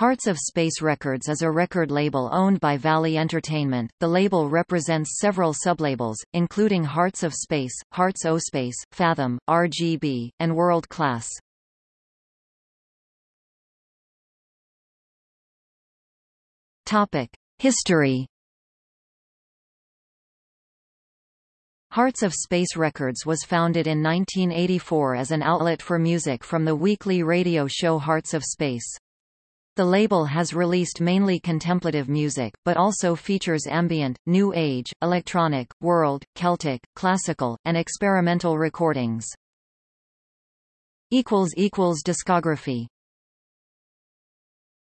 Hearts of Space Records is a record label owned by Valley Entertainment. The label represents several sublabels, including Hearts of Space, Hearts O Space, Fathom, RGB, and World Class. Topic: History. Hearts of Space Records was founded in 1984 as an outlet for music from the weekly radio show Hearts of Space. The label has released mainly contemplative music, but also features ambient, new age, electronic, world, Celtic, classical, and experimental recordings. Discography